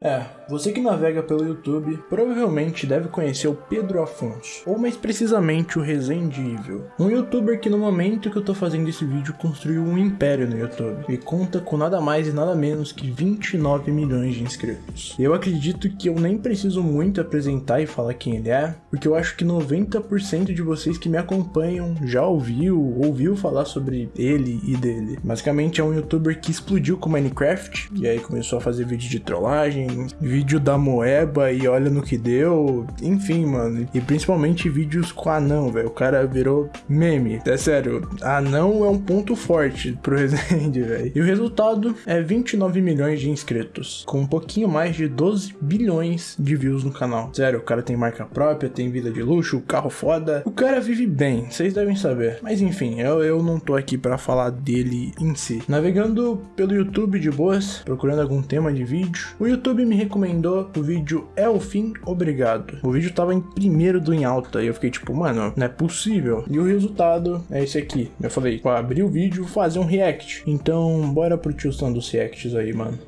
É, você que navega pelo YouTube provavelmente deve conhecer o Pedro Afonso, ou mais precisamente o Resendível, um youtuber que no momento que eu tô fazendo esse vídeo construiu um império no YouTube e conta com nada mais e nada menos que 29 milhões de inscritos. Eu acredito que eu nem preciso muito apresentar e falar quem ele é, porque eu acho que 90% de vocês que me acompanham já ouviu, ouviu falar sobre ele e dele. Basicamente é um youtuber que explodiu com Minecraft, e aí começou a fazer vídeo de trollagem, vídeo da Moeba e olha no que deu. Enfim, mano. E principalmente vídeos com anão, velho. O cara virou meme. É sério, anão é um ponto forte pro Resende, velho. E o resultado é 29 milhões de inscritos, com um pouquinho mais de 12 bilhões de views no canal. Sério, o cara tem marca própria, tem vida de luxo, carro foda. O cara vive bem, vocês devem saber. Mas enfim, eu, eu não tô aqui para falar dele em si. Navegando pelo YouTube de boas, procurando algum tema de vídeo, o YouTube YouTube me recomendou o vídeo É o Fim, Obrigado. O vídeo tava em primeiro do em alta e eu fiquei tipo, mano, não é possível. E o resultado é esse aqui. Eu falei, pra abrir o vídeo, fazer um react. Então, bora pro tiozão dos reacts aí, mano.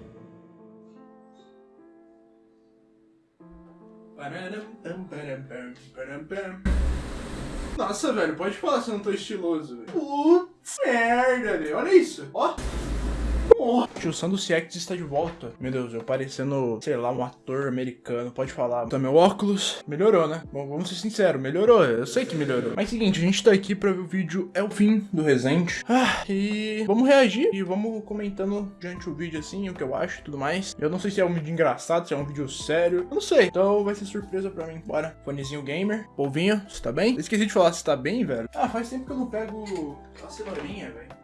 Nossa, velho, pode falar se eu não tô estiloso, velho. Putz, merda, velho. Olha isso, ó. Oh, tio Sandro Siex está de volta. Meu Deus, eu parecendo, sei lá, um ator americano. Pode falar. Tá meu óculos. Melhorou, né? Bom, vamos ser sinceros. Melhorou. Eu sei que melhorou. Mas seguinte, a gente tá aqui pra ver o vídeo. É o fim do Resende. Ah, e vamos reagir. E vamos comentando diante o vídeo assim, o que eu acho e tudo mais. Eu não sei se é um vídeo engraçado, se é um vídeo sério. Eu não sei. Então vai ser surpresa pra mim. Bora. Fonezinho gamer. Polvinho, você tá bem? Eu esqueci de falar se tá bem, velho. Ah, faz tempo que eu não pego a cenourinha, velho.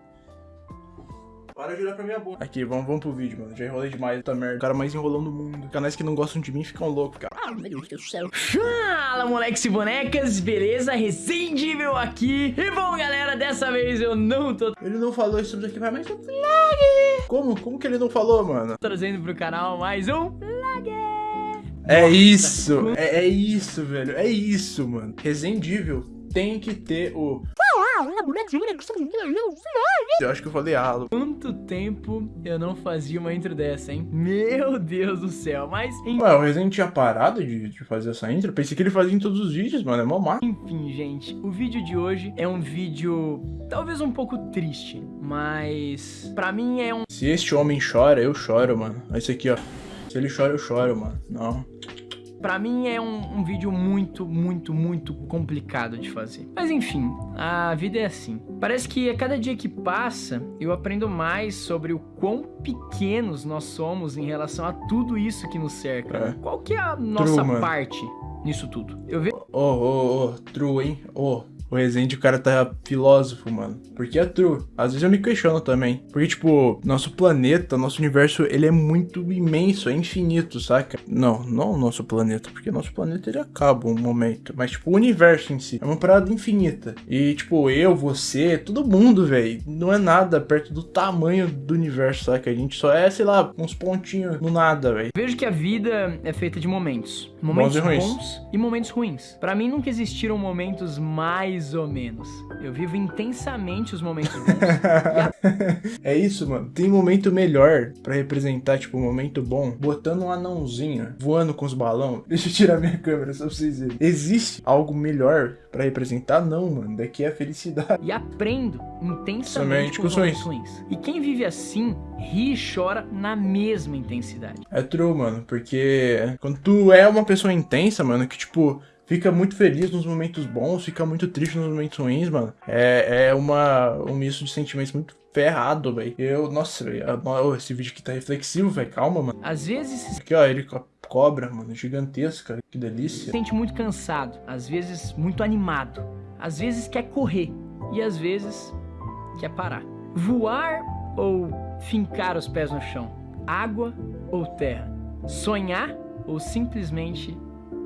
Para de olhar pra minha boca. Aqui, vamos, vamos pro vídeo, mano. Já enrolei demais, tá merda. O cara mais enrolão do mundo. Canais que não gostam de mim ficam loucos, cara. Ah, meu Deus do céu. Fala, moleques e bonecas. Beleza? Resendível aqui. E bom, galera, dessa vez eu não tô... Ele não falou isso aqui, vai mais um vlog. Como? Como que ele não falou, mano? Trazendo pro canal mais um vlog. É isso, é, é, isso, velho, é isso, mano. Resendível tem que ter o... Eu acho que eu falei halo. Quanto tempo eu não fazia uma intro dessa, hein? Meu Deus do céu, mas... Ué, o Resident tinha parado de, de fazer essa intro? Pensei que ele fazia em todos os vídeos, mano, é mó má. Enfim, gente, o vídeo de hoje é um vídeo talvez um pouco triste, mas pra mim é um... Se este homem chora, eu choro, mano. Esse aqui, ó. Se ele chora, eu choro, mano. Não. Pra mim é um, um, vídeo muito, muito, muito complicado de fazer. Mas enfim, a vida é assim. Parece que a cada dia que passa, eu aprendo mais sobre o quão pequenos nós somos em relação a tudo isso que nos cerca. É. Qual que é a nossa True, parte nisso tudo? Eu vejo... Ô, ô, ô, true, hein? Oh o Resende, o cara tá filósofo, mano. Porque é true. Às vezes eu me questiono também. Porque, tipo, nosso planeta, nosso universo, ele é muito imenso, é infinito, saca? Não, não o nosso planeta, porque nosso planeta ele acaba um momento. Mas, tipo, o universo em si é uma parada infinita. E, tipo, eu, você, todo mundo, velho, não é nada perto do tamanho do universo, saca? A gente só é, sei lá, uns pontinhos no nada, velho. Vejo que a vida é feita de momentos. Momentos bons e, bons e momentos ruins. Para mim, nunca existiram momentos mais mais ou menos. Eu vivo intensamente os momentos bons. a... É isso, mano. Tem momento melhor para representar, tipo, um momento bom, botando um anãozinho voando com os balões. Deixa eu tirar minha câmera só pra vocês verem. Existe algo melhor para representar? Não, mano. Daqui é a felicidade. E aprendo intensamente com os momentos ruins. E quem vive assim, ri e chora na mesma intensidade. É true, mano. Porque quando tu é uma pessoa intensa, mano, que, tipo, fica muito feliz nos momentos bons, fica muito triste nos momentos ruins, mano. É, é uma, um misto de sentimentos muito ferrado, velho. Eu, nossa, véio, esse vídeo aqui tá reflexivo, velho. Calma, mano. Às vezes... Aqui, ó, ele cobra, mano, gigantesca. Que delícia. Sente muito cansado, às vezes muito animado. Às vezes quer correr e às vezes quer parar. Voar ou fincar os pés no chão? Água ou terra? Sonhar ou simplesmente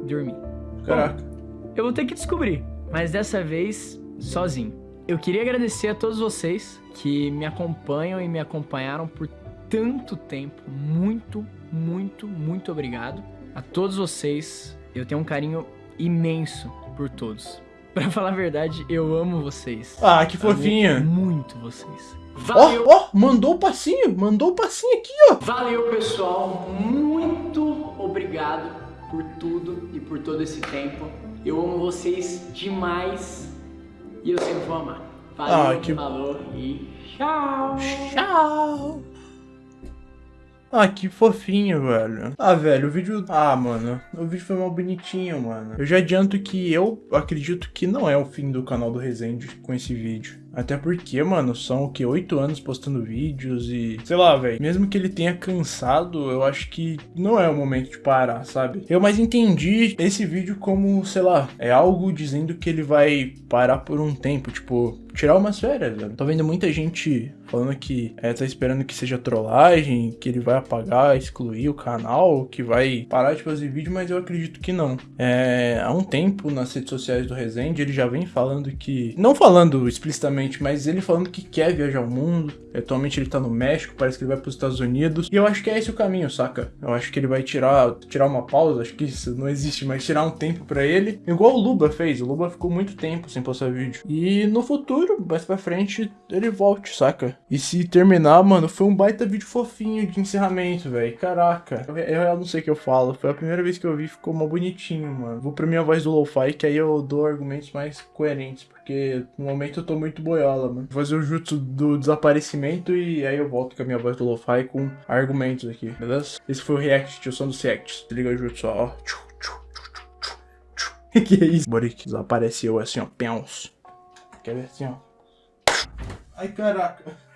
dormir? Caraca. Bom, eu vou ter que descobrir, mas dessa vez sozinho. Eu queria agradecer a todos vocês que me acompanham e me acompanharam por tanto tempo. Muito, muito, muito obrigado. A todos vocês, eu tenho um carinho imenso por todos. Pra falar a verdade, eu amo vocês. Ah, que fofinha. muito vocês. Valeu. Ó, oh, oh, mandou o passinho, mandou o passinho aqui, ó. Valeu, pessoal. Muito obrigado por tudo e por todo esse tempo. Eu amo vocês demais e eu sempre vou amar. Valeu, ah, que... falou e tchau. Tchau. Ah, que fofinho, velho. Ah, velho, o vídeo... Ah, mano, o vídeo foi mal bonitinho, mano. Eu já adianto que eu acredito que não é o fim do canal do Resende com esse vídeo. Até porque, mano, são o que? Oito anos postando vídeos e. Sei lá, velho. Mesmo que ele tenha cansado, eu acho que não é o momento de parar, sabe? Eu mais entendi esse vídeo como, sei lá, é algo dizendo que ele vai parar por um tempo. Tipo, tirar umas férias, velho. Tô vendo muita gente falando que é, tá esperando que seja trollagem, que ele vai apagar, excluir o canal, que vai parar de fazer vídeo, mas eu acredito que não. É, há um tempo nas redes sociais do Resende ele já vem falando que. Não falando explicitamente mas ele falando que quer viajar ao mundo. Atualmente ele tá no México, parece que ele vai pros Estados Unidos. E eu acho que é esse o caminho, saca? Eu acho que ele vai tirar, tirar uma pausa, acho que isso não existe, mas tirar um tempo pra ele. Igual o Luba fez, o Luba ficou muito tempo sem postar vídeo. E no futuro, mais pra frente, ele volte, saca? E se terminar, mano, foi um baita vídeo fofinho de encerramento, velho. Caraca. Eu, eu, não sei o que eu falo. Foi a primeira vez que eu vi, ficou mal bonitinho, mano. Vou pra minha voz do lo-fi, que aí eu dou argumentos mais coerentes, porque no momento eu tô muito boiola, mano. Vou fazer o jutsu do desaparecimento e aí eu volto com a minha voz do lo-fi com argumentos aqui, beleza? Esse foi o react, tio, som dos reacts. Se liga o jutsu, ó. que é isso? Boric desapareceu assim, ó, peões. Quer ver assim, ó. Ai, caraca.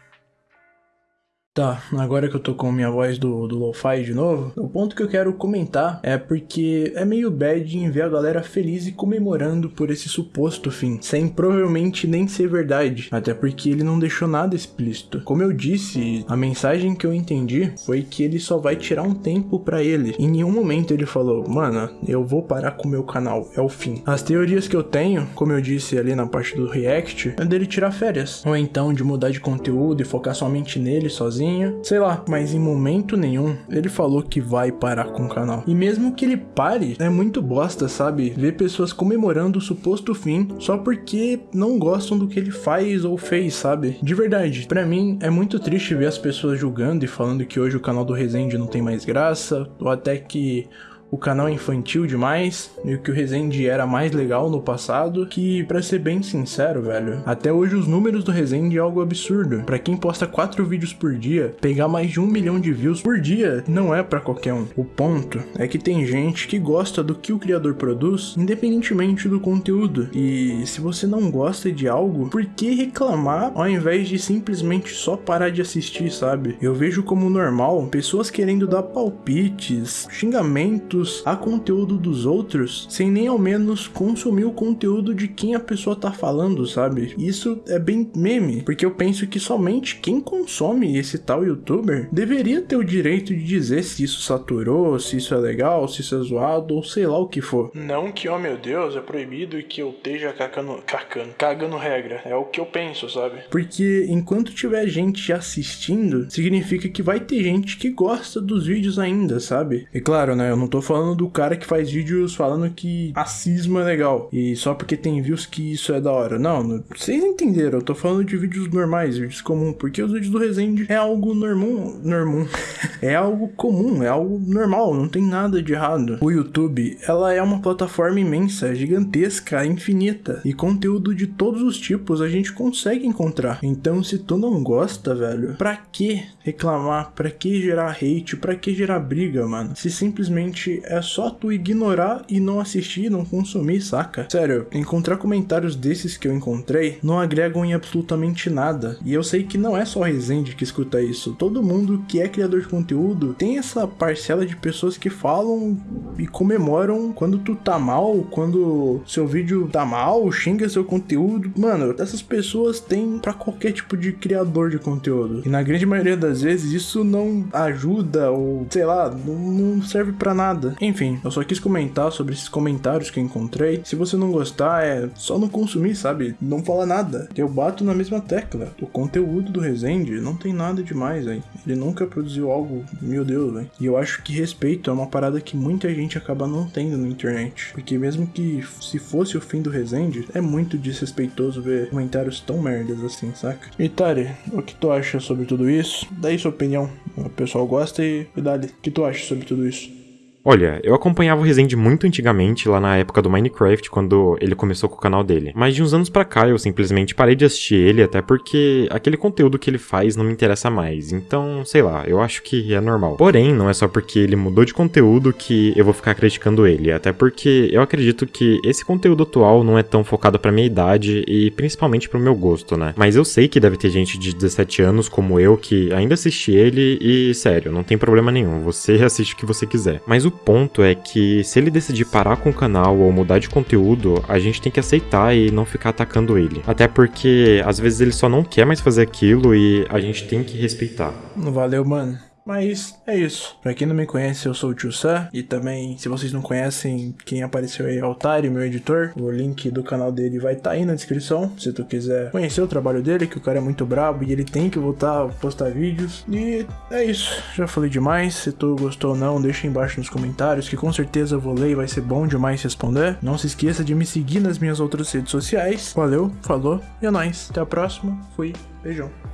Tá, agora que eu tô com minha voz do, do lo-fi de novo, o ponto que eu quero comentar é porque é meio bad em ver a galera feliz e comemorando por esse suposto fim, sem provavelmente nem ser verdade, até porque ele não deixou nada explícito. Como eu disse, a mensagem que eu entendi foi que ele só vai tirar um tempo para ele. Em nenhum momento ele falou, mano, eu vou parar com o meu canal, é o fim. As teorias que eu tenho, como eu disse ali na parte do react, é dele tirar férias, ou então de mudar de conteúdo e focar somente nele sozinho sozinha, sei lá, mas em momento nenhum ele falou que vai parar com o canal. E mesmo que ele pare, é muito bosta, sabe? Ver pessoas comemorando o suposto fim só porque não gostam do que ele faz ou fez, sabe? De verdade, para mim é muito triste ver as pessoas julgando e falando que hoje o canal do Resende não tem mais graça, ou até que o canal é infantil demais e que o Resende era mais legal no passado, que para ser bem sincero, velho, até hoje os números do Resende é algo absurdo. Para quem posta 4 vídeos por dia, pegar mais de um milhão de views por dia não é para qualquer um. O ponto é que tem gente que gosta do que o criador produz, independentemente do conteúdo. E se você não gosta de algo, por que reclamar ao invés de simplesmente só parar de assistir, sabe? Eu vejo como normal pessoas querendo dar palpites, xingamentos a conteúdo dos outros sem nem ao menos consumir o conteúdo de quem a pessoa tá falando, sabe? Isso é bem meme, porque eu penso que somente quem consome esse tal youtuber deveria ter o direito de dizer se isso saturou, se isso é legal, se isso é zoado ou sei lá o que for. Não que, oh meu Deus, é proibido e que eu esteja cacando, cacando, cagando regra. É o que eu penso, sabe? Porque enquanto tiver gente assistindo, significa que vai ter gente que gosta dos vídeos ainda, sabe? E claro, né, eu não tô falando do cara que faz vídeos falando que racismo é legal. E só porque tem views que isso é da hora. Não, não vocês entenderam. Eu tô falando de vídeos normais, vídeos comuns. Porque os vídeos do Resende é algo normal. Normal. é algo comum, é algo normal. Não tem nada de errado. O YouTube, ela é uma plataforma imensa, gigantesca, infinita. E conteúdo de todos os tipos a gente consegue encontrar. Então, se tu não gosta, velho, pra que reclamar? Pra que gerar hate? Pra que gerar briga, mano? Se simplesmente é só tu ignorar e não assistir, não consumir, saca? Sério, encontrar comentários desses que eu encontrei não agregam em absolutamente nada. E eu sei que não é só Resende que escuta isso. Todo mundo que é criador de conteúdo tem essa parcela de pessoas que falam e comemoram quando tu tá mal, quando seu vídeo tá mal, xinga seu conteúdo. Mano, essas pessoas têm para qualquer tipo de criador de conteúdo. E na grande maioria das vezes isso não ajuda ou sei lá, não serve para nada. Enfim, eu só quis comentar sobre esses comentários que eu encontrei. Se você não gostar, é só não consumir, sabe? Não fala nada. Eu bato na mesma tecla. O conteúdo do Resende não tem nada demais, hein? Ele nunca produziu algo, meu Deus, hein? E eu acho que respeito é uma parada que muita gente acaba não tendo na internet. Porque mesmo que se fosse o fim do Resende, é muito desrespeitoso ver comentários tão merdas assim, saca? E Tari, o que tu acha sobre tudo isso? Daí sua opinião. O pessoal gosta e, e dá-lhe. O que tu acha sobre tudo isso? Olha, eu acompanhava o Resende muito antigamente, lá na época do Minecraft, quando ele começou com o canal dele. Mas de uns anos pra cá eu simplesmente parei de assistir ele, até porque aquele conteúdo que ele faz não me interessa mais. Então, sei lá, eu acho que é normal. Porém, não é só porque ele mudou de conteúdo que eu vou ficar criticando ele, até porque eu acredito que esse conteúdo atual não é tão focado pra minha idade e principalmente pro meu gosto, né? Mas eu sei que deve ter gente de 17 anos como eu que ainda assiste ele e, sério, não tem problema nenhum, você assiste o que você quiser. Mas o ponto é que se ele decidir parar com o canal ou mudar de conteúdo, a gente tem que aceitar e não ficar atacando ele. Até porque às vezes ele só não quer mais fazer aquilo e a gente tem que respeitar. Valeu, mano. Mas é isso. Pra quem não me conhece, eu sou o Tio Sam. E também, se vocês não conhecem quem apareceu aí, é o Tari, meu editor. O link do canal dele vai estar tá aí na descrição. Se tu quiser conhecer o trabalho dele, que o cara é muito brabo e ele tem que voltar a postar vídeos. E é isso. Já falei demais. Se tu gostou ou não, deixa embaixo nos comentários, que com certeza eu vou ler e vai ser bom demais responder. Não se esqueça de me seguir nas minhas outras redes sociais. Valeu, falou e é nóis. Até a próxima. Fui. Beijão.